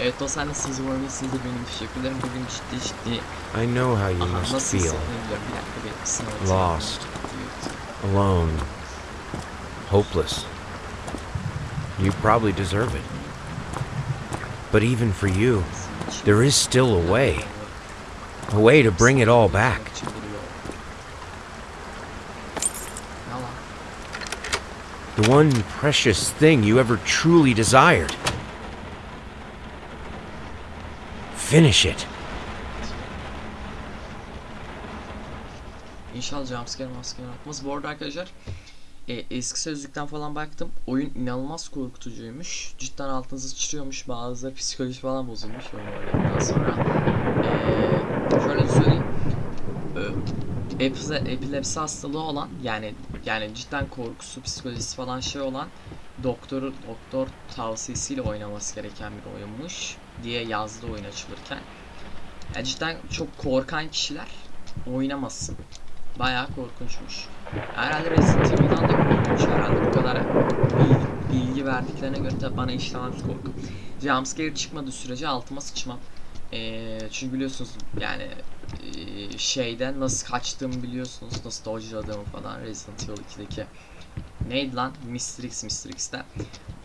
Evet dostlar nasılsınız umarım siz de benim. Bugün ciddi ciddi I know how you Aha, must nasıl feel. hissettiğini biliyorum. Bir dakika bir sınav atayım. Lost. Evet. Alone. Hopeless. You probably deserve it. But even for you, there is still a way. A way to bring it all back. The one precious thing you ever truly desired. Finish it. İnşallah jumpscare maskere atmaz. Bu arada arkadaşlar e, eski sözlükten falan baktım. Oyun inanılmaz korkutucuymuş. Cidden altınızı sıçrıyormuş. Bazıları psikoloji falan bozulmuş oyun sonra. E, şöyle söyleyeyim. E, epilepsi hastalığı olan yani yani cidden korkusu, psikolojisi falan şey olan doktoru doktor tavsiyesiyle oynaması gereken bir oyunmuş diye yazdı oyun açılırken. Yani cidden çok korkan kişiler oynamasın. Bayağı korkunçmuş. Herhalde Resident Evil'dan da korkunç herhalde bu kadar bilgi, bilgi verdiklerine göre tabi bana işlemez korku. Jumpscare çıkmadığı sürece altıma sıçmam. Ee, çünkü biliyorsunuz yani e, şeyden nasıl kaçtığımı biliyorsunuz. Nasıl dodge'ladığımı falan Resident Evil 2'deki. Neydi lan? Mr. X, Mr. X'te.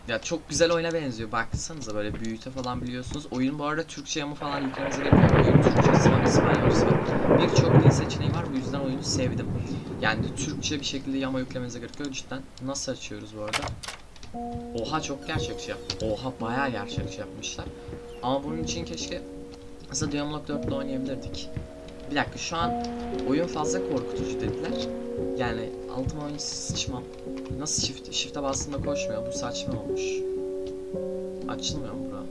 Ya çok güzel oyuna benziyor. Baksanıza böyle büyüte falan biliyorsunuz. Oyun bu arada Türkçe yamı falan yüklemenize gerek yok. Oyun Türkçesi var, İspanyolcası var. Birçok dil seçeneği var. Bu yüzden oyunu sevdim. Yani Türkçe bir şekilde yama yüklemenize gerek yok. Cidden nasıl açıyoruz bu arada? Oha çok gerçekçi yap. Oha bayağı gerçekçi yapmışlar. Ama bunun için keşke mesela Diamond 4'te oynayabilirdik. Bir dakika şu an oyun fazla korkutucu dediler. Yani altıma oyun sıçmam. Nasıl shift, shift'e bastığında koşmuyor. Bu saçma olmuş. Açılmıyor mu bura?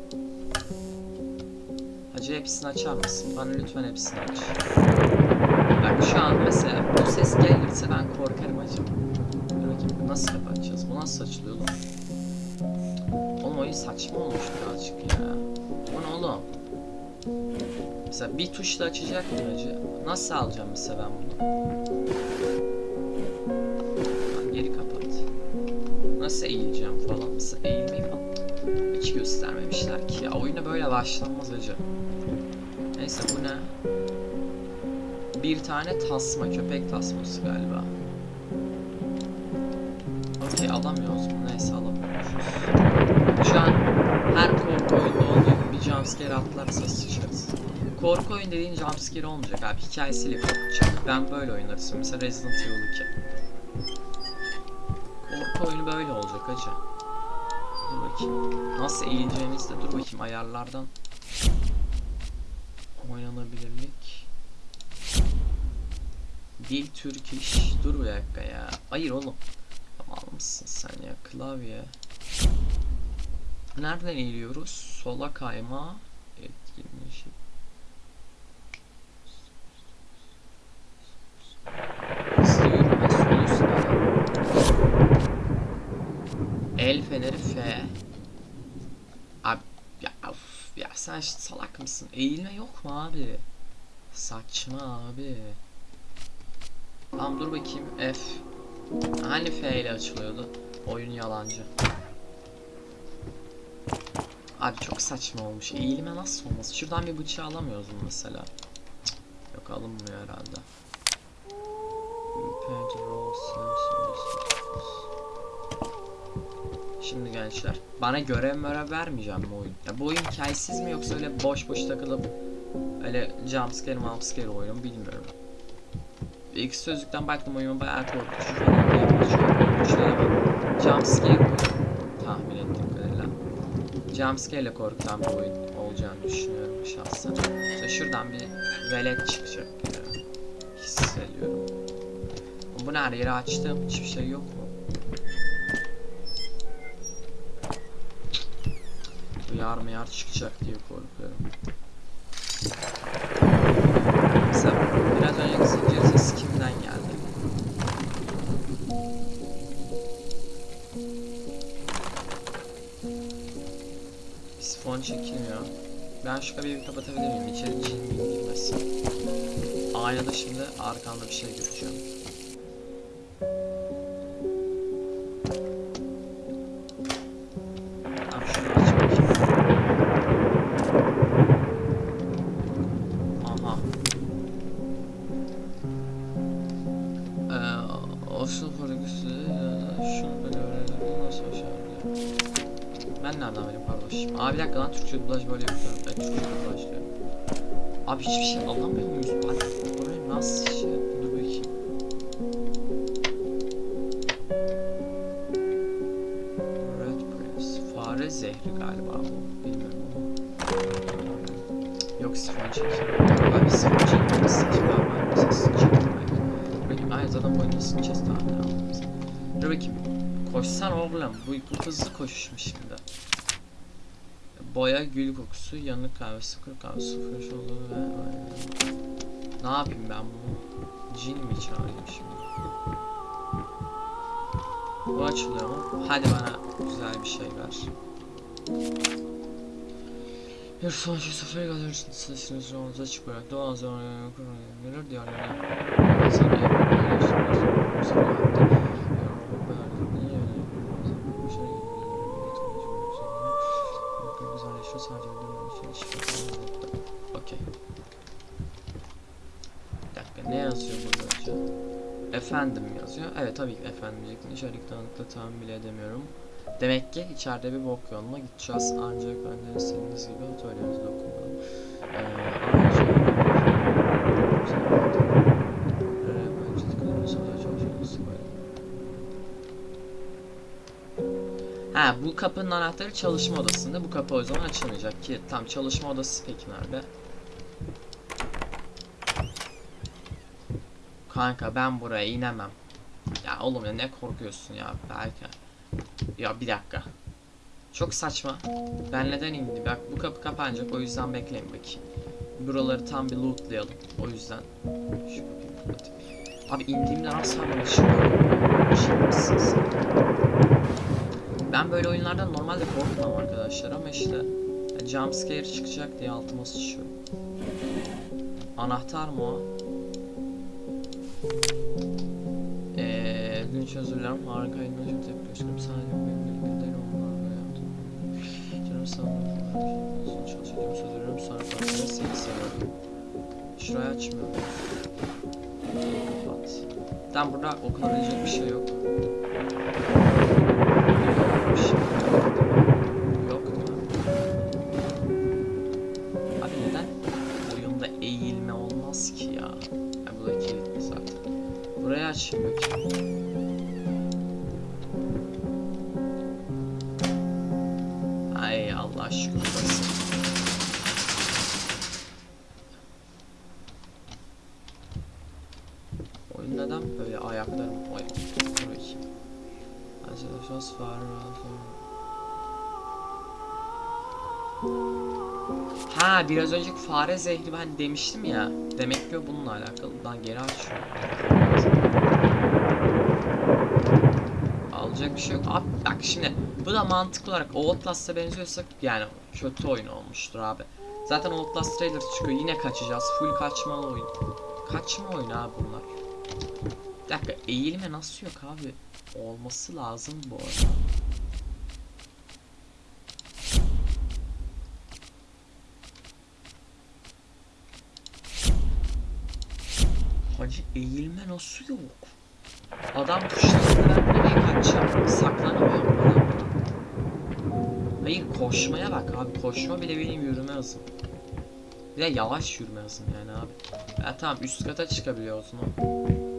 Hacı hepsini açar mısın? Bana lütfen hepsini aç. Bak şu an mesela bu ses gelirse ben korkarım hacı. Dur bakayım nasıl kapatacağız? Bu nasıl açılıyor lan? Oğlum oyun saçma olmuş birazcık ya. Bu ne oğlum? Mesela bir tuşla açacaktım hacı. Nasıl alacağım mesela ben bunu? Geri kapat. Nasıl eğileceğim falan. Mesela eğilmeyi falan hiç göstermemişler ki ya. Oyuna böyle başlanmaz hacı. Neyse bu ne? Bir tane tasma, köpek tasması galiba. Okey alamıyoruz? Neyse alamıyormuşuz. Şu an her korku oyunda olduğu gibi jumpscare atlarsa sıçarız. Korku oyun dediğin jumpscare olmayacak abi. Hikayesiyle korkacak. Ben böyle oynarım. Mesela Resident Evil 2. Korku oyunu böyle olacak hacı. Dur bakayım. Nasıl eğileceğimizi de dur bakayım ayarlardan. Oynanabilirlik. Dil Türk. Dur bir dakika ya. Hayır oğlum. Tamam mısın sen ya klavye. Nereden eğiliyoruz? Sola kayma. Sol üstte. El feneri F. Abi ya of, ya sen ş- salak mısın? Eğilme yok mu abi? Saçma abi. Tamam dur bakayım F. Hani F ile açılıyordu? Oyun yalancı. Abi çok saçma olmuş. Eğilme nasıl olmaz? Şuradan bir bıçağı alamıyoruz mu mesela? Yok alınmıyor herhalde. Şimdi gençler bana görev mörev vermeyeceğim bu oyun. Ya bu oyun hikayesiz mi yoksa öyle boş boş takılıp öyle jumpscare jumpscare oyunu bilmiyorum. İlk sözlükten baktım oyun bayağı korkutucu falan diye değil ama jumpscare oyunu tahmin ettiğim kadarıyla. Jumpscare ile korkutan bir oyun olacağını düşünüyorum şahsen. İşte şuradan bir velet çıkacak ya. Hissediyorum. Bu ne her yeri açtım hiçbir şey yok mu? Duyar mı yar çıkacak diye korkuyorum. Mesela biraz önceki zincir sesi çekilmiyor. Ben şu kapıyı kapatabilir miyim? İçeri cin min girmesin. Aynada şimdi arkamda bir şey göreceğim. Türkçe dublaj böyle yapıyorum. Evet Türkçe dublaj. Abi hiçbir şey alamıyor muyuz? Hadi buraya nasıl şey? Dur bakayım. Red Press. Fare zehri galiba bu. Bilmiyorum ama. Yok sifon çekim. Abi sifon çekim. Sıçı var. Mesela sıçı Bakayım. Ay zaten boyunca sıçacağız daha ne yapalım. Dur bakayım. Koşsan oğlum. Bu, bu hızlı koşuşmuş şimdi. Boya, gül kokusu, yanık kahve, sıkır kahve, sıfır olduğu ve... Ne yapayım ben bunu? Cin mi çağırayım şimdi? Bu açılıyor mu? Hadi bana güzel bir şey ver. Bir sonucu sıfır gazetesinin sesini sonunda çıkarak doğal zamanı verir diğerlerine. Sana yapabilirsiniz. Bu sefer Evet tabii ki efendim diyecektim. İçerik dağınıklığı tahmin bile edemiyorum. Demek ki içeride bir bok yoluna gideceğiz. Ancak de istediğiniz gibi atölyemizde okumadım. Ee, ayrıca... Ha bu kapının anahtarı çalışma odasında. Bu kapı o zaman açılmayacak ki tam çalışma odası peki nerede? Kanka ben buraya inemem. Ya oğlum ya ne korkuyorsun ya belki. Ya bir dakika. Çok saçma. Ben neden indim? Bak bu kapı kapanacak o yüzden bekleyin bakayım. Buraları tam bir lootlayalım. O yüzden şu kapıyı. Abi indiğimde nasıl bana sen? Ben böyle oyunlardan normalde korkmam arkadaşlar ama işte ya jumpscare çıkacak diye altıma sıçıyor. Anahtar mı o? Gün için özür dilerim. Harika yayınlar çok tepki gösteriyorum. Sadece benim değil onlar böyle yaptım. Canım sağ olun. Çalışacağım söz veriyorum. Sonra partide seni seviyorum. Şurayı açmıyorum. Kapat. Tamam burada okunabilecek bir şey yok. Neden böyle ayaklarım oy dur bakayım. Arkadaşlar fare Ha biraz önceki fare zehri ben demiştim ya. Demek ki bununla alakalı. Lan geri açıyorum. Alacak bir şey yok. Abi bak şimdi bu da mantıklı olarak Outlast'a benziyorsa yani kötü oyun olmuştur abi. Zaten Outlast trailer çıkıyor yine kaçacağız. Full kaçmalı oyun. Kaçma oyunu abi. Bir dakika eğilme nasıl yok abi? Olması lazım bu arada. Hacı eğilme nasıl yok? Adam tuşlarını ben nereye kaçacağım? Saklanamıyorum adam. Hayır koşmaya bak abi. Koşma bile benim yürüme hızım. Bir de yavaş yürüme hızım yani abi. Ya tamam üst kata çıkabiliyorsun o.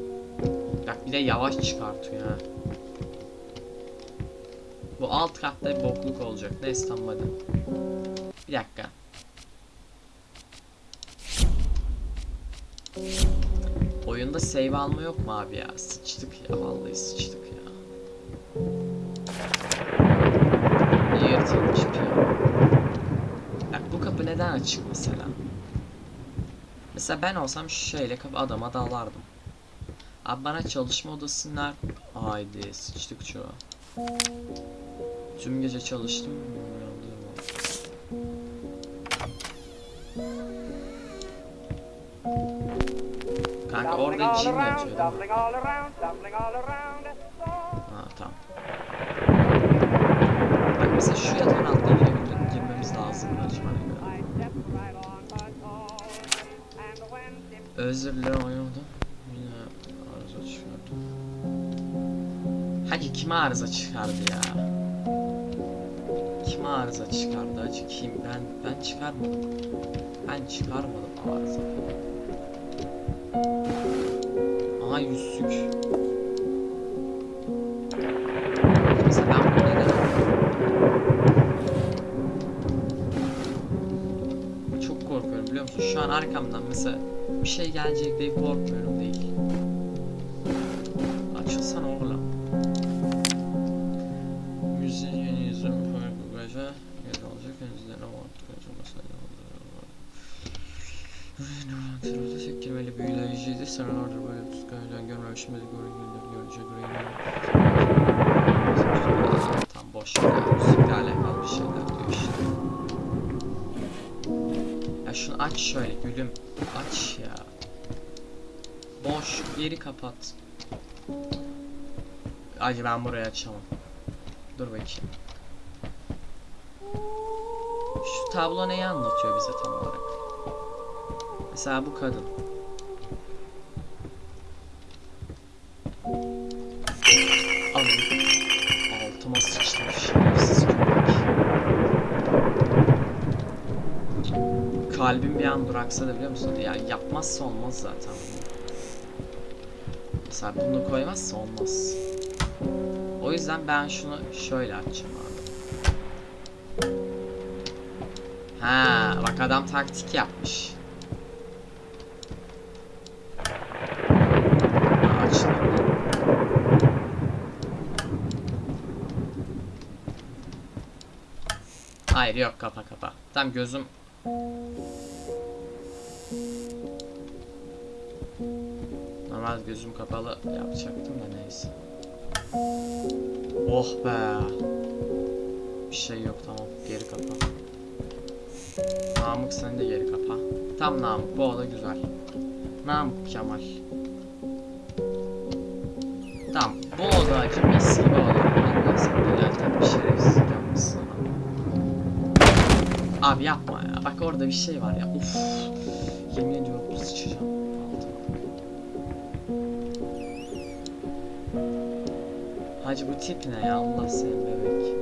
Bak bir de yavaş çıkartıyor ha. Bu alt katta bokluk olacak. Neyse tamam hadi. Bir dakika. Oyunda save alma yok mu abi ya? Sıçtık ya vallahi sıçtık ya. Yırtılmış ya? Bak bu kapı neden açık mesela? Mesela ben olsam şu şeyle kapı adama dalardım. Abi bana çalışma odası nerede? Haydi sıçtık çoğu. Tüm gece çalıştım. Kanka orada cin yatıyor? Ha tamam. Bak mesela şu yatağın altına girebiliriz. Girmemiz lazım. Göre. Özür dilerim oynadım. Hangi kime arıza çıkardı ya? Kim kim arıza çıkardı acı kim? Ben ben çıkarmadım. Ben çıkarmadım arıza. Aha yüzsük. Mesela ben bunu Çok korkuyorum biliyor musun? Şu an arkamdan mesela bir şey gelecek diye korkmuyorum de göre güldür görünce göre Tam boş. Müzikle alakalı bir şeyler diyor işte. Ya şunu aç şöyle gülüm. Aç ya. Boş geri kapat. Acı ben burayı açamam. Dur bakayım. Şu tablo neyi anlatıyor bize tam olarak? Mesela bu kadın. Alın. Altıma sıçtım şerefsiz köpek. Kalbim bir an duraksadı biliyor musun? Ya yapmazsa olmaz zaten. Mesela bunu koymazsa olmaz. O yüzden ben şunu şöyle açacağım abi. Ha, bak adam taktik yapmış. Ha, açılmadı. Hayır yok kapa kapa. Tam gözüm Normal gözüm kapalı yapacaktım da neyse. Oh be. Bir şey yok tamam geri kapa. Namık sen de geri kapa. Tam Namık bu oda güzel. Namık Kemal. Orada bir şey var ya. Uf. Yemin ediyorum sıçacağım. Hacı bu tip ne ya Allah seni bebek.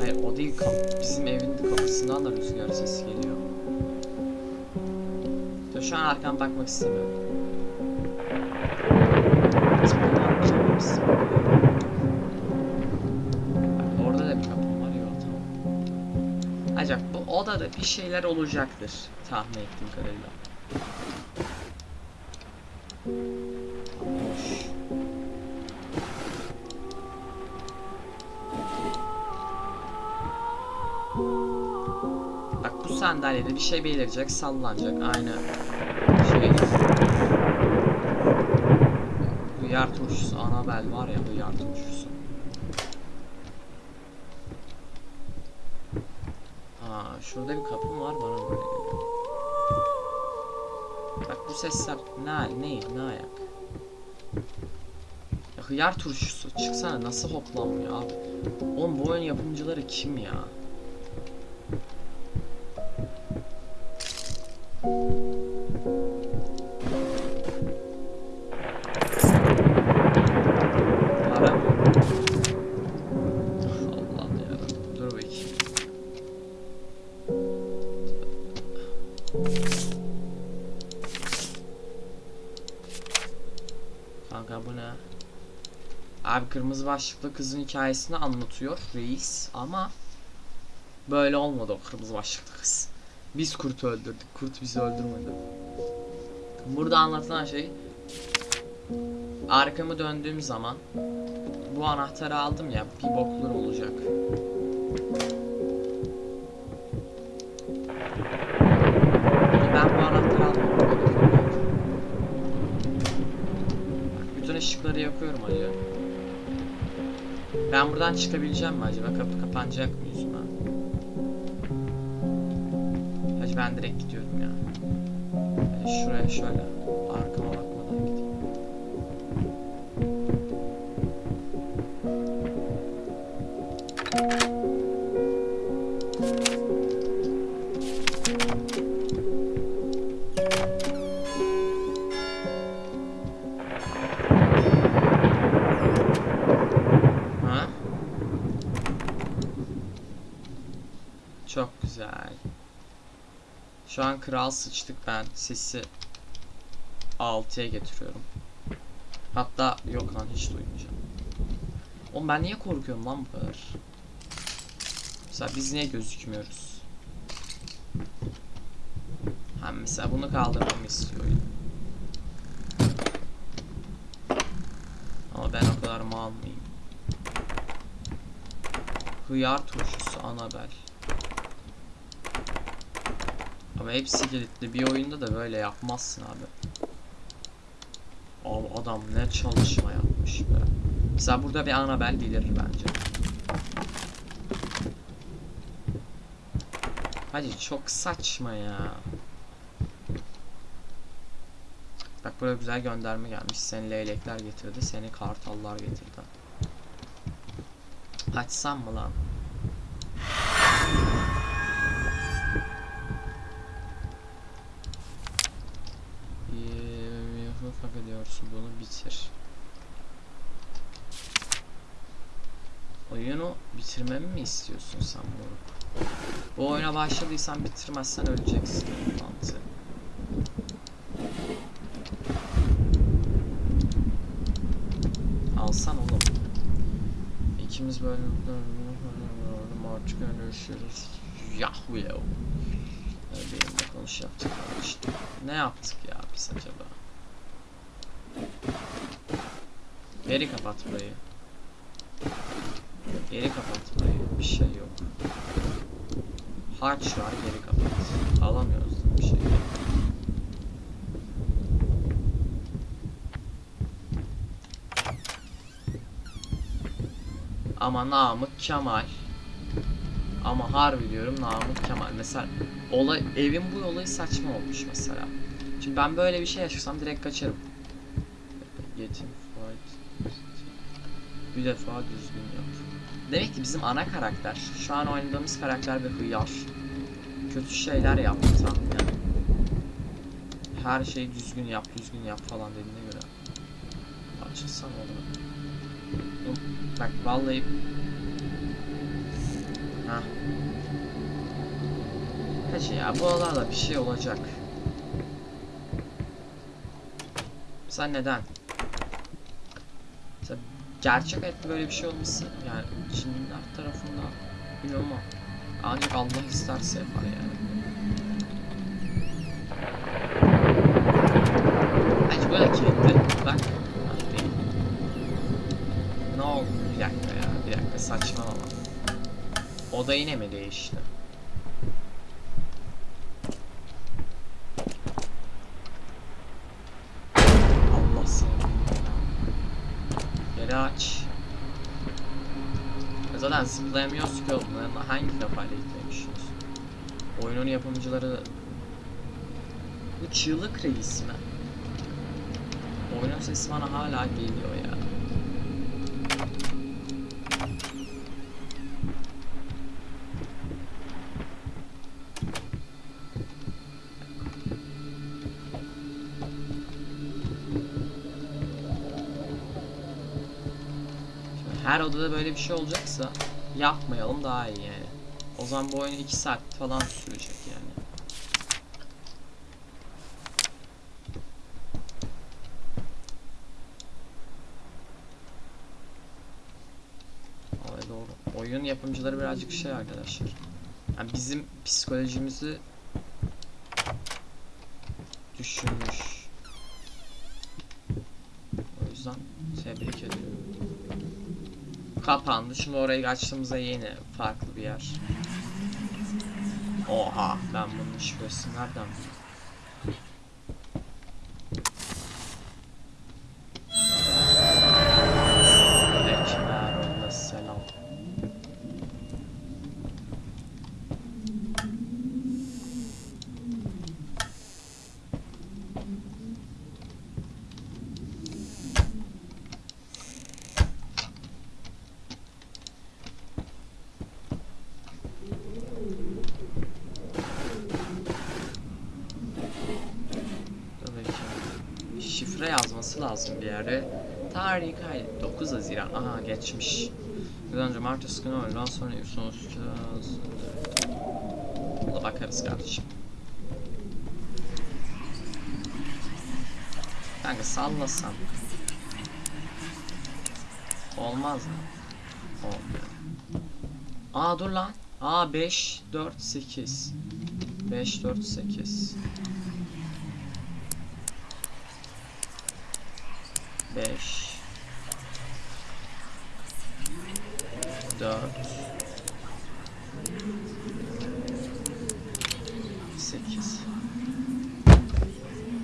Hayır o değil kap bizim evin kapısından da rüzgar sesi geliyor. Dur şu an arkama bakmak istemiyorum. Odada bir şeyler olacaktır tahmin ettiğim kadarıyla. Bak bu sandalyede bir şey belirecek, sallanacak. Aynı şey. Hıyar turşusu, Anabel var ya hıyar turşusu. Aa, şurada bir kapı var bana böyle geliyor. Bak bu sesler ne ne ne ayak? Ya hıyar turşusu çıksana nasıl hoplanmıyor abi? Oğlum bu oyun yapımcıları kim ya? Başlıklı kızın hikayesini anlatıyor reis ama böyle olmadı o kırmızı başlıklı kız. Biz kurtu öldürdük. Kurt bizi öldürmedi. Burada anlatılan şey arkamı döndüğüm zaman bu anahtarı aldım ya bir boklar olacak. Ben buradan çıkabileceğim mi acaba? Kapı kapanacak mı yüzüme? Hacı ben direkt gidiyorum ya. Hadi şuraya şöyle. Arkama bakmadan kral sıçtık ben. Sesi 6'ya getiriyorum. Hatta yok lan hiç duymayacağım. Oğlum ben niye korkuyorum lan bu kadar? Mesela biz niye gözükmüyoruz? Ha mesela bunu kaldırmamı istiyor. Ama ben o kadar mal mıyım? Hıyar turşusu Anabel. Ama hepsi kilitli. Bir oyunda da böyle yapmazsın abi. Abi adam ne çalışma yapmış be. Mesela burada bir Anabel bilir bence. Hadi çok saçma ya. Bak buraya güzel gönderme gelmiş. Seni leylekler getirdi, seni kartallar getirdi. Açsam mı lan? Hak ediyorsun bunu bitir. Oyunu bitirmemi mi istiyorsun sen moruk? Bu oyuna başladıysan bitirmezsen öleceksin mantığı. Alsan oğlum. İkimiz böyle artık görüşürüz. Yahoo ya. Benimle konuş yaptık işte. Ne yaptık ya biz acaba? Geri kapat burayı. Geri kapat burayı. Bir şey yok. Harç var geri kapat. Alamıyoruz bir şey. Ama Namık Kemal. Ama harbi diyorum Namık Kemal. Mesela olay, evin bu olayı saçma olmuş mesela. Şimdi ben böyle bir şey yaşasam direkt kaçarım. Defa düzgün yap. Demek ki bizim ana karakter, şu an oynadığımız karakter bir hıyar. Kötü şeyler yaptı yani. Her şeyi düzgün yap, düzgün yap falan dediğine göre. Açılsana oğlum. Oğlum, Bak vallahi... Hah. Kaç ya, bu aralarda bir şey olacak. Sen neden? Gerçek hayatta böyle bir şey olması yani Çinliler tarafından bilmiyorum ama ancak Allah isterse yapar yani. Bence böyle kilitli. Bak. Ne oldu? Bir dakika ya. Bir dakika saçmalama. O da yine mi değişti? Allah seni. Geri aç. E Oğlum. Yani Hangi kafayla gitmemişiz? Oyunun yapımcıları... Bu çığlık reis mi? Oyunun sesi bana hala geliyor ya. Her odada böyle bir şey olacaksa yapmayalım daha iyi yani. O zaman bu oyun 2 saat falan sürecek yani. Olay doğru. Oyun yapımcıları birazcık şey arkadaşlar. Yani bizim psikolojimizi düşünmüş. O yüzden tebrik ediyorum. Kapandı. Şimdi orayı açtığımızda yeni farklı bir yer. Oha ben bunun şifresini nereden bileyim? Ekber ve selam. Dur bakayım. Lazım bir yere. Tarih kaydet. 9 Haziran. Aha geçmiş. Salıdan cumartesi günü öğleden sonra sonuçlayacağız. Buna bakarız kardeşim. Kanka sallasam. Olmaz mı? Olmuyor. Aa dur lan. Aa 5 4 8. 5 4 8. 5 4 8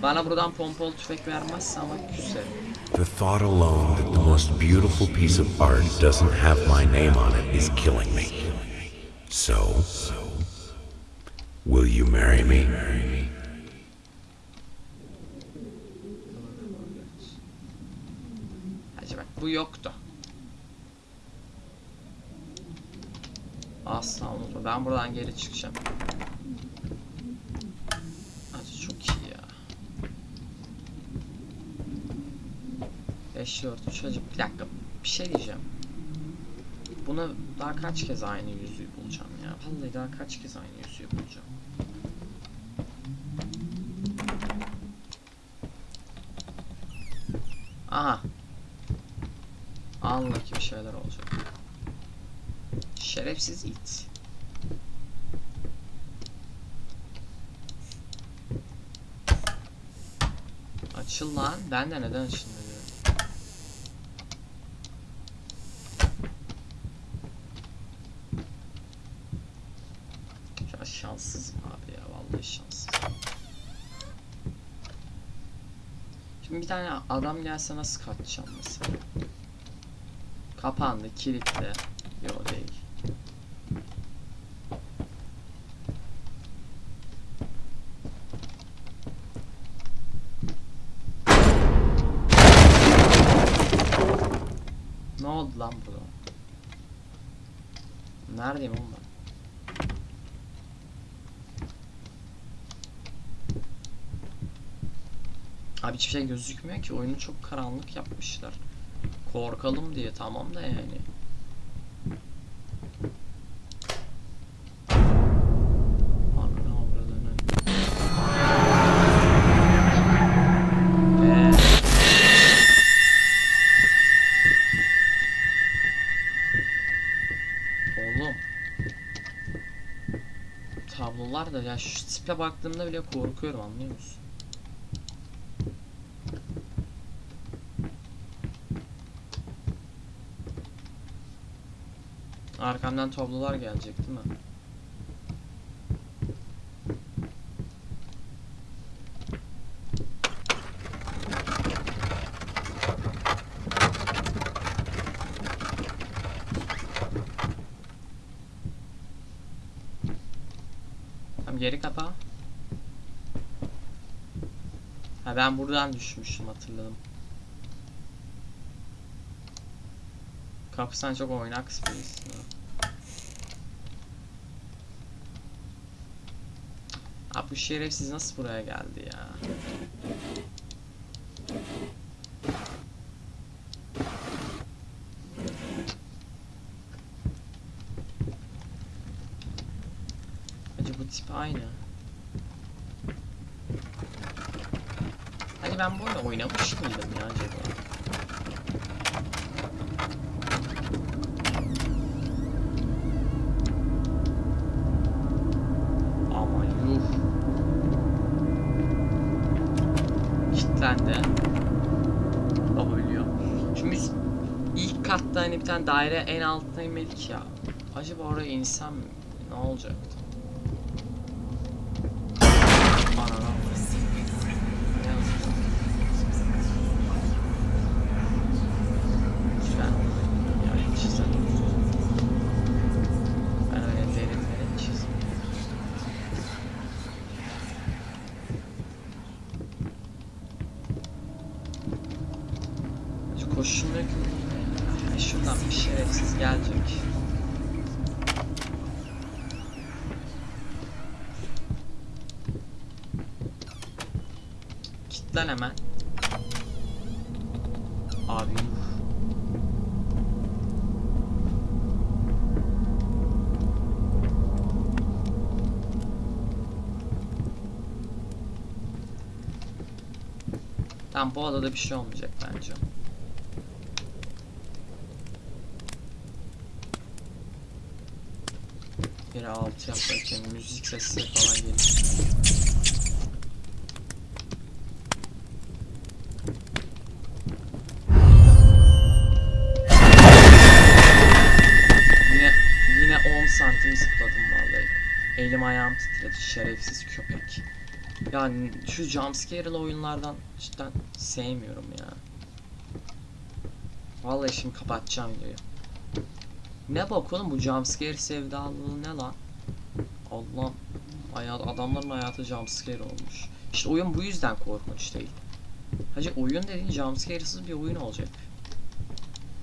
Bana buradan pompalı tüfek vermezse ama küserim. The thought alone that the most beautiful piece of art doesn't have my name on it is killing me. So, will you marry me? Hacı bak bu yoktu. Asla unutma. Ben buradan geri çıkacağım. Hacı çok iyi ya. 5 4 3 hacı bir dakika bir şey diyeceğim. Bunu daha kaç kez aynı yüzüğü bulacağım ya. Vallahi daha kaç kez aynı yüzüğü bulacağım. Aha. Anla ki bir şeyler olacak. Şerefsiz it. Açıl lan. Ben de neden açılmıyor? diyorum. Şu an şanssızım abi ya. Vallahi şanssızım. Şimdi bir tane adam gelse nasıl kaçacağım mesela? Kapandı, kilitli. Yok değil. Ne oldu lan burada? Neredeyim oğlum ben? Abi hiçbir şey gözükmüyor ki oyunu çok karanlık yapmışlar. Korkalım diye tamam da yani. Ee. Tablolar da ya şu tipe baktığımda bile korkuyorum anlıyor musun? Arkamdan tablolar gelecek değil mi? Tamam geri kapa. Ha ben buradan düşmüştüm hatırladım. Kapısan çok oynak birisin ha. Abi bu şerefsiz nasıl buraya geldi ya? Acaba bu tip aynı. Hani ben bu oyunu oynamış mıydım ya acaba? Ama yuh. Kitlendi. Baba biliyor. Şimdi ilk katta hani bir tane daire en altına inmedik ya. Acaba oraya insem? Ne olacaktı? Ananı avradım. Ne yazık. Lütfen. Yani çizelim. Ben öyle derin derin çizmiyorum. Şu koşulmuyor ki. Ya şuradan bir şerefsiz gelecek. Kitlen hemen. Abi yuh. Tamam bu adada bir şey olmayacak bence. Bir altı yaparken müzik sesleri falan geliyor. Yine yine 10 santim zıpladım vallahi. Elim ayağım titredi şerefsiz köpek. Yani şu jumpscare'lı oyunlardan cidden sevmiyorum ya. Vallahi şimdi kapatacağım videoyu. Ne bak oğlum bu jumpscare sevdalılığı ne lan? Allah'ım hayat, adamların hayatı jumpscare olmuş. İşte oyun bu yüzden korkunç değil. Hacı oyun dediğin jumpscare'sız bir oyun olacak.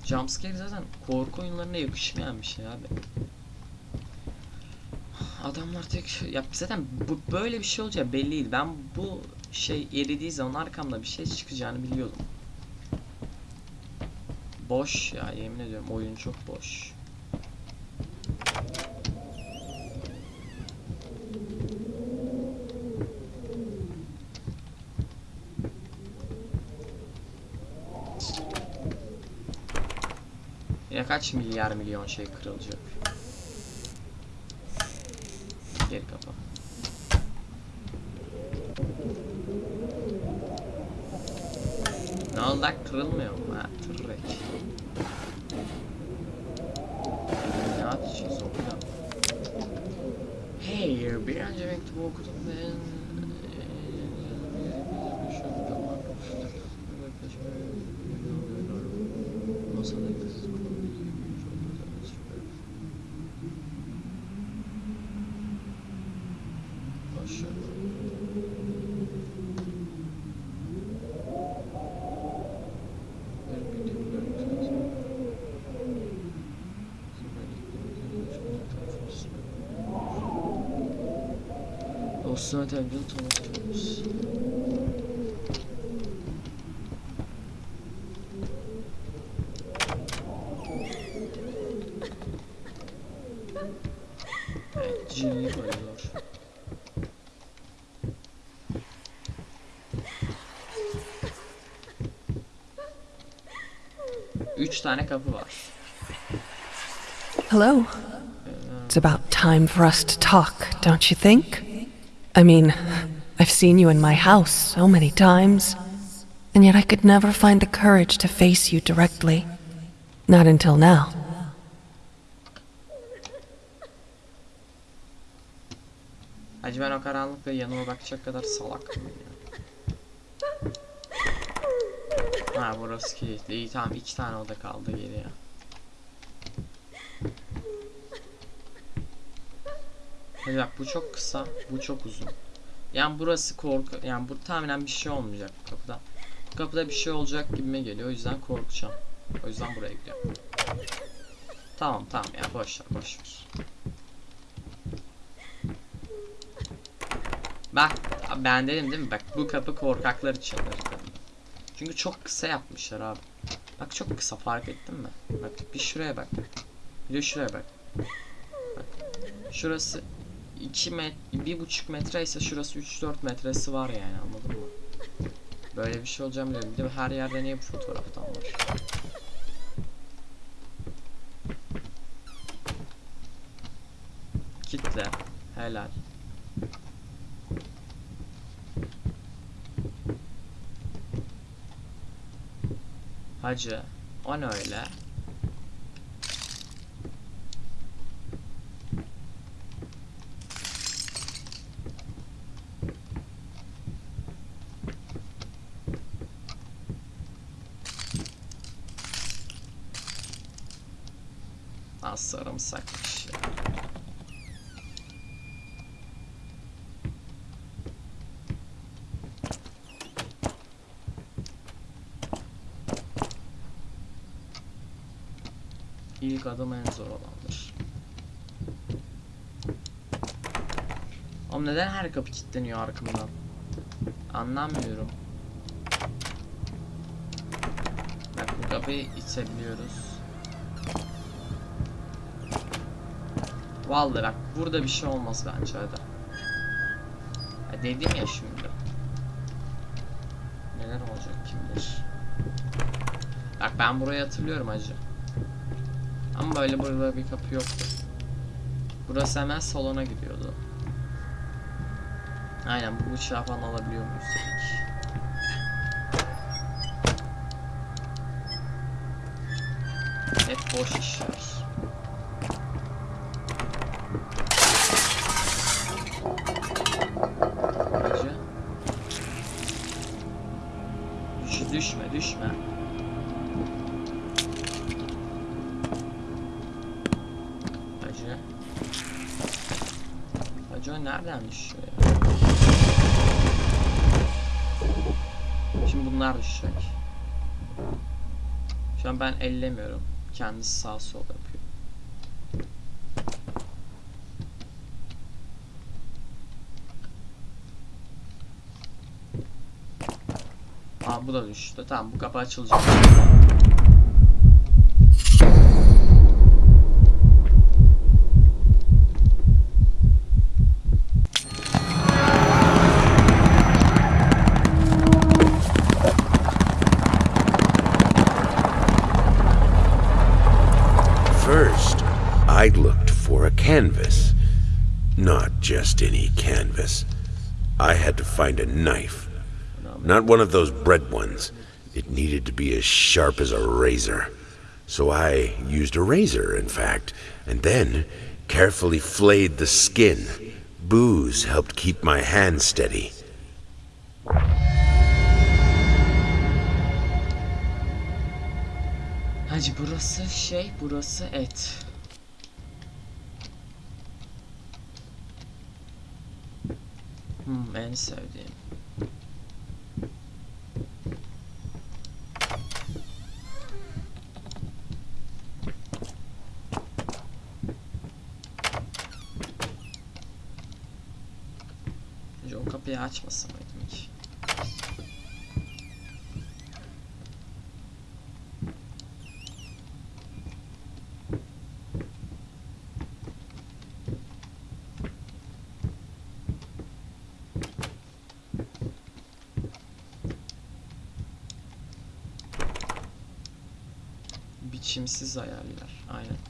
Jumpscare zaten korku oyunlarına yakışmayan bir şey abi. Adamlar tek ya zaten bu böyle bir şey olacağı belliydi. Ben bu şey eridiği zaman arkamda bir şey çıkacağını biliyordum. Boş ya yemin ediyorum oyun çok boş. Ya kaç milyar milyon şey kırılacak. Dostuna televizyon tanıtıyoruz. Evet, G'yi koyuyor. Üç tane kapı var. Hello. It's about time for us to talk, don't you think? I mean, I've seen you in my house so many times, and yet I could never find the courage to face you directly. Not until now. Hacı ben o karanlıkta yanıma bakacak kadar salak mıyım ya? Ha burası kilitli. İyi tamam iki tane oda kaldı geriye. Hadi bak bu çok kısa, bu çok uzun. Yani burası korku, yani bu tahminen bir şey olmayacak bu kapıda. Bu kapıda bir şey olacak gibime geliyor o yüzden korkacağım. O yüzden buraya gidiyorum. Tamam tamam ya boş ver. Bak ben dedim değil mi? Bak bu kapı korkaklar dedim. Çünkü çok kısa yapmışlar abi. Bak çok kısa fark ettin mi? Bak bir şuraya bak. Bir de şuraya bak. Bak. Şurası 2 met 1,5 metre ise şurası 3-4 metresi var yani anladın mı? Böyle bir şey olacağım dedim. Bir de her yerde niye bu fotoğraftan var? Kitle. Helal. Hacı. O ne öyle? Sarımsakmış ya. İlk adım en zor olandır. Oğlum neden her kapı kilitleniyor arkamdan? Anlamıyorum. Bak bu kapıyı itebiliyoruz. Vallahi bak burada bir şey olmaz bence hadi. Ha dedim ya şimdi. neler olacak kim bilir. Bak ben burayı hatırlıyorum acı. Ama böyle burada bir kapı yoktu. Burası hemen salona gidiyordu. Aynen bu bıçağı falan alabiliyor muyuz dedik. Düşme düşme. Acı. Acı o nereden düşüyor ya? Şimdi bunlar düşecek. Şu an ben ellemiyorum. Kendisi sağ sol Tamam bu kapı açılacak. First, I looked for a canvas. Not just any canvas. I had to find a knife. Not one of those bread ones. It needed to be as sharp as a razor. So I used a razor, in fact, and then carefully flayed the skin. Booze helped keep my hand steady. Hacı burası şey, burası et. Hmm, en sevdiğim. Kapıyı açmasa mıydım hiç? Biçimsiz ayarlar. Aynen.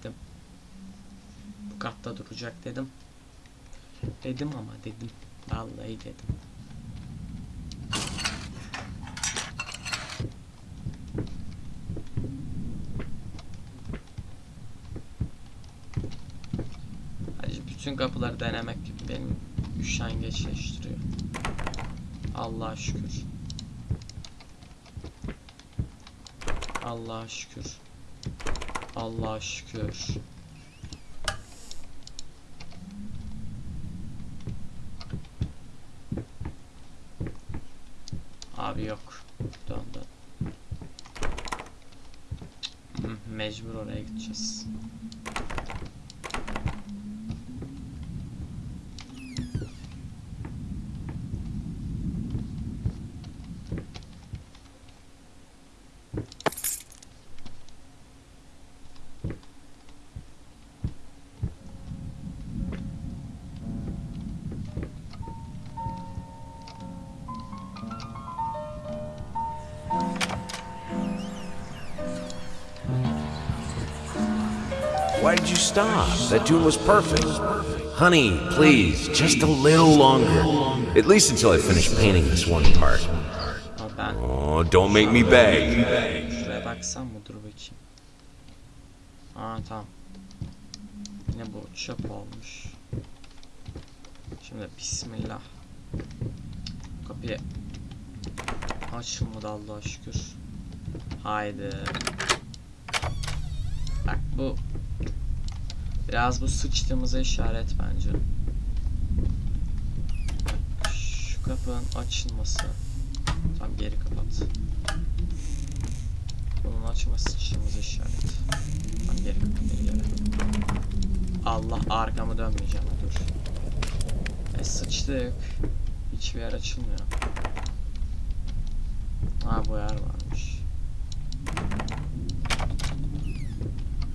dedim? Bu katta duracak dedim. Dedim ama dedim. Vallahi dedim. Hacı bütün kapıları denemek benim üşengeçleştiriyor. Allah'a şükür. Allah'a şükür. Allah'a şükür. Abi yok. Dön dön. Hı, Mecbur oraya gideceğiz. Stop? That tune was perfect. Honey, please, just a little longer. At least until I finish painting this one part. Oh, don't make me beg. Biraz bu sıçtığımıza işaret bence. Şu kapının açılması. Tam geri kapat. Bunun açılması sıçtığımıza işaret. Tam geri kapat geri geri. Allah arkamı dönmeyeceğim dur. E sıçtık. Hiçbir yer açılmıyor. Ha bu yer varmış.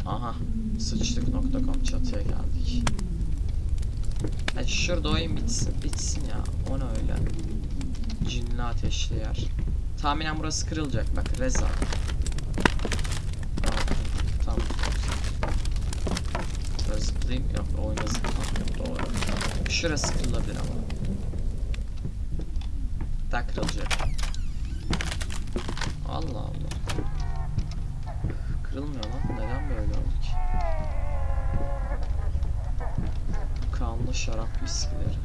Aha sıçtık.com çatıya geldik. Hadi şurada oyun bitsin, bitsin ya. O ne öyle? Cinli ateşli yer. Tahminen burası kırılacak bak Reza. Tamam. Böyle zıplayayım yok oyuna zıplamıyorum doğru. Şurası kırılabilir ama. Daha. Allah Allah. Kırılmıyor lan. Neden böyle oldu ki? Kanlı şarap viskileri.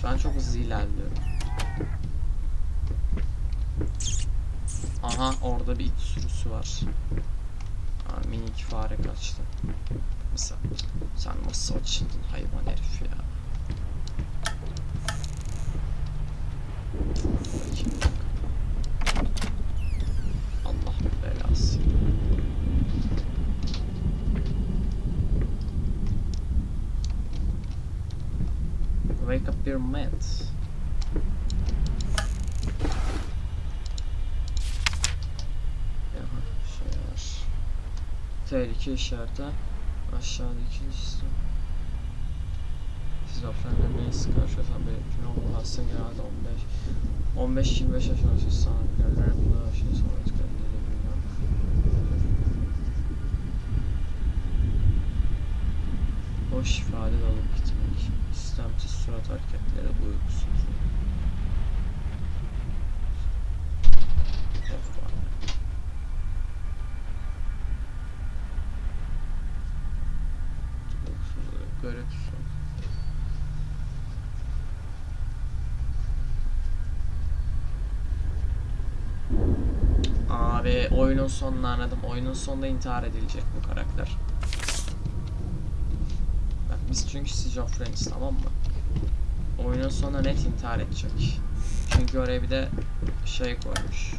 Şu an çok hızlı ilerliyorum. Aha orada bir it sürüsü var. Aa, minik fare kaçtı. Mesela sen nasıl açıldın hayvan herif ya. Allah belası. Wake up your mate. Tehlike işareti. Aşağıdaki liste. Şizofrenle neyi karşılaşan belirtiyor. Ama hasta genelde 15 15-25 yaş arası sanatkarlar yapılan şey sonra etkilediğini bilmiyorum. Boş ifade de alıp gitmek. İstemsiz surat hareketleri uykusuz. Of var. Uykusuzluk, görüntüsü. Abi oyunun sonunu anladım. Oyunun sonunda intihar edilecek bu karakter. Bak biz çünkü şizofreniz tamam mı? Oyunun sonunda net intihar edecek. Çünkü oraya bir de şey koymuş.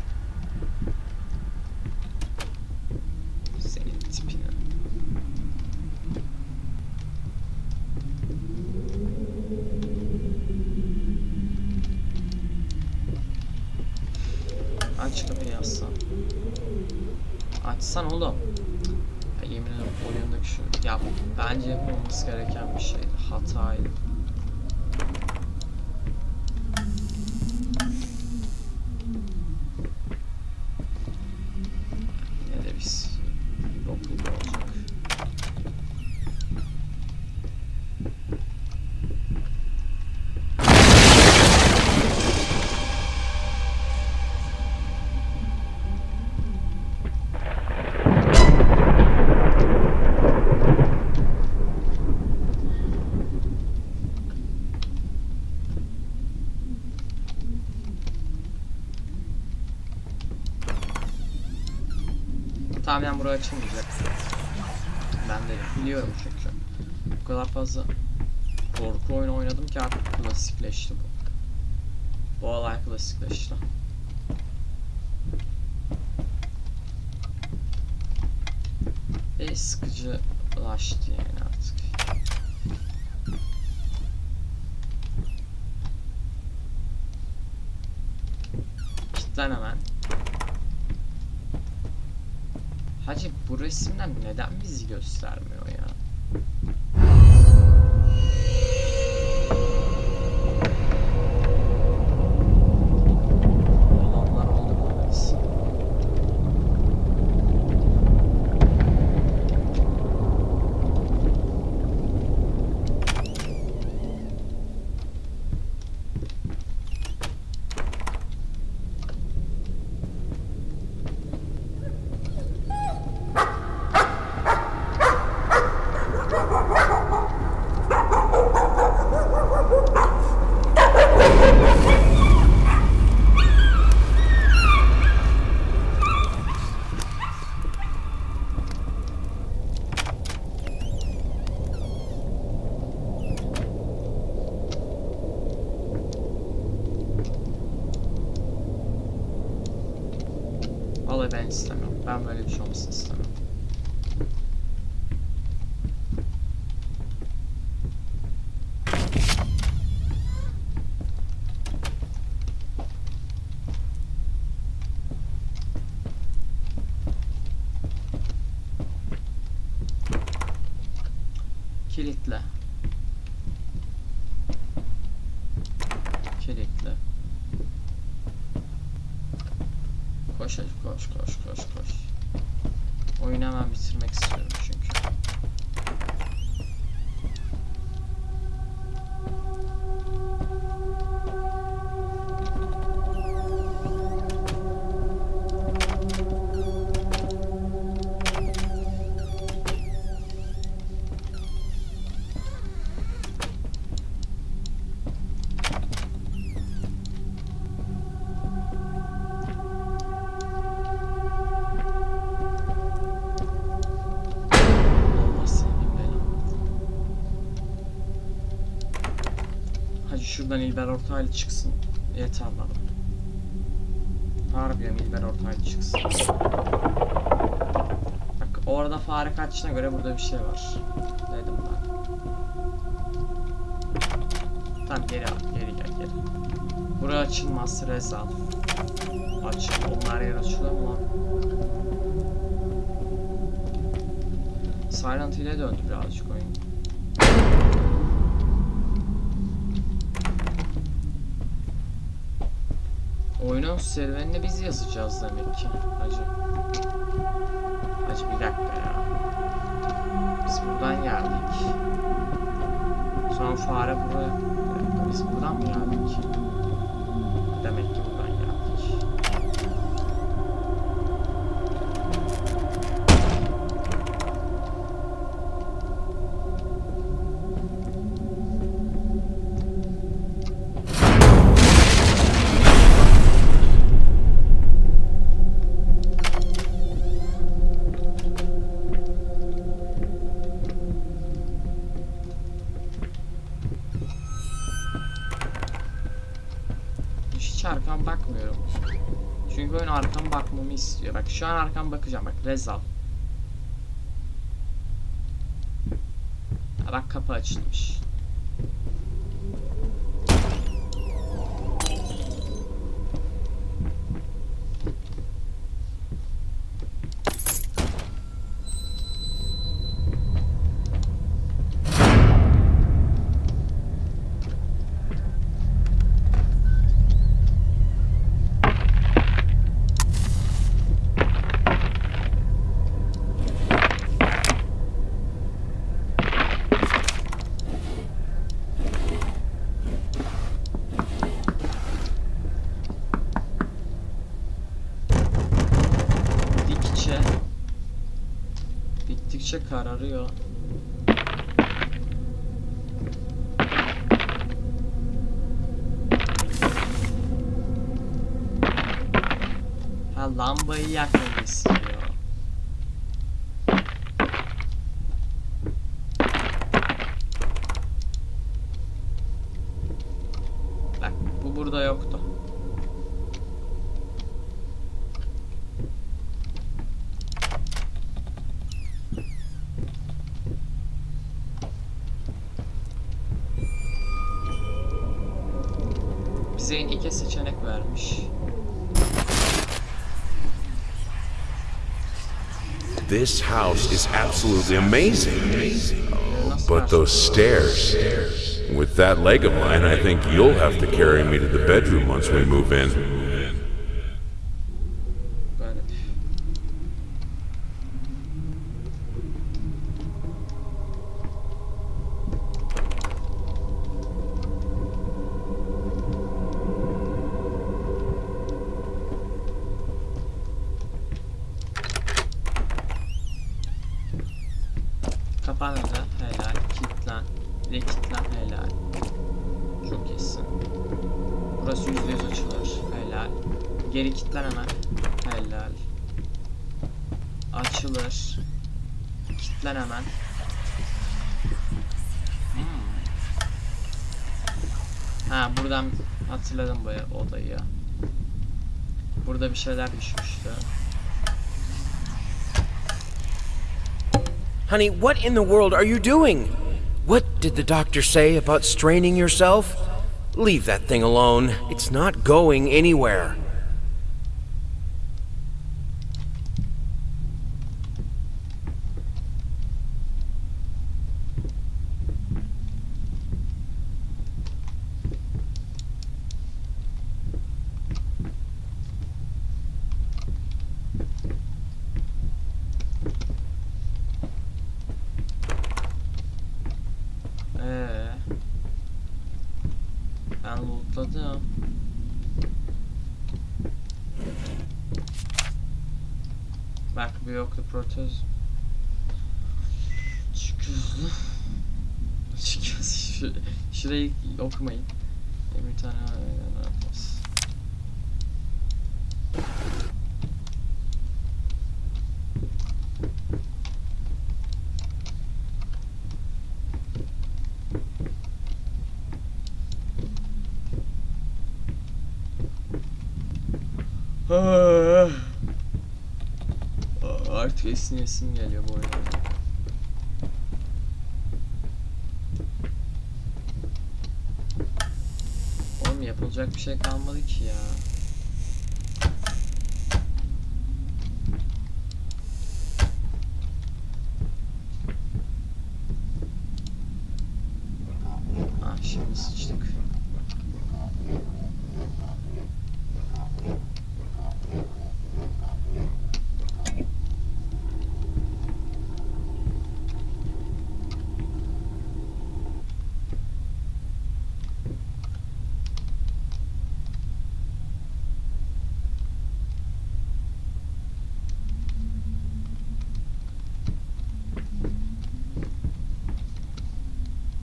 Tahminen buraya açılmayacak. Ben de biliyorum çünkü. Bu kadar fazla korku oyunu oynadım ki artık klasikleşti bu. Bu olay klasikleşti. Ve sıkıcılaştı yani artık. Kitlen hemen. Resimler neden bizi göstermiyor şuradan İlber Ortaylı çıksın. Yeter bana. Harbiden İlber Ortaylı çıksın. Bak orada fare kaçtığına göre burada bir şey var. Dedim ben. Tamam geri al, geri gel geri. Burası açılmaz Rezal. Açıl, onlar yer açılıyor mu lan? Silent Hill'e döndü birazcık oyun. Oyunun serüvenini biz yazacağız demek ki. Hacı. Hacı bir dakika ya. Biz buradan geldik. Sonra fare buraya... Biz buradan mı geldik? Kapı açılmış. Diktikçe kararıyor. Ha lambayı yakmamı This house is absolutely amazing. But those stairs. With that leg of mine, I think you'll have to carry me to the bedroom once we move in. Kapan özel, helal. Kilitlen. Bir de kilitlen, helal. Çok iyisin. Burası yüzde yüz açılır. Helal. Geri kilitlen hemen. Helal. Açılır. Kilitlen hemen. Hmm. Ha buradan hatırladım bu odayı. Burada bir şeyler düşmüştü. Honey, what in the world are you doing? What did the doctor say about straining yourself? Leave that thing alone. It's not going anywhere. Protez. Çıkıyordu. Çıkıyoruz. Şu, şurayı okumayın. Bir tane yapmaz. Ah. Artık esniyesim geliyor bu oyuna. Oğlum yapılacak bir şey kalmadı ki ya. Ah şimdi sıçtık.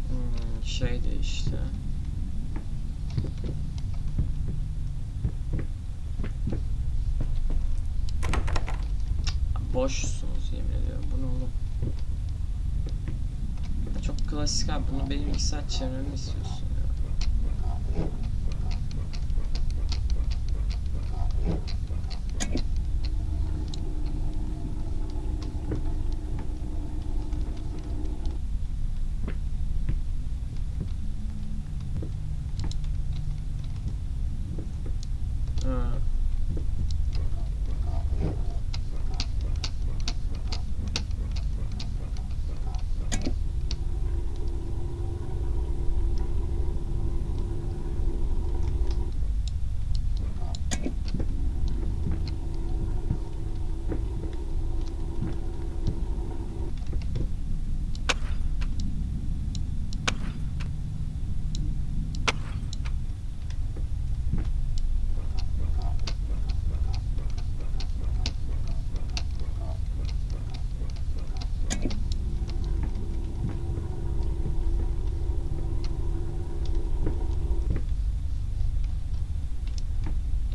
Hmm, şey değişti. Boşsunuz yemin ediyorum. Bu ne oğlum? Ya Çok klasik abi. Bunu benim iki saat çevirmemi istiyorsun ya. Ha.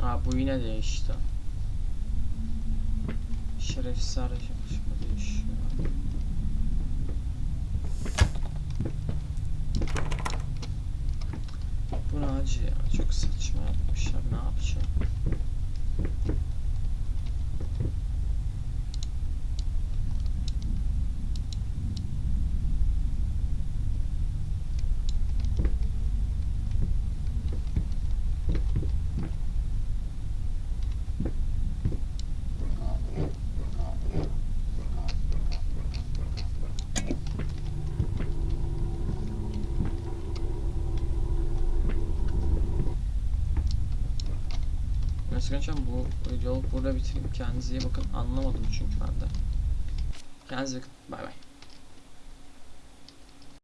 Aa bu yine değişti. Şerefsiz araç yapışma değişiyor. Bu ne acı ya? Çok saçma yapmışlar. Ne yapacağım? Gençler bu videoyu burada bitireyim. Kendinize iyi bakın. Anlamadım çünkü ben de. Kendinize bakın.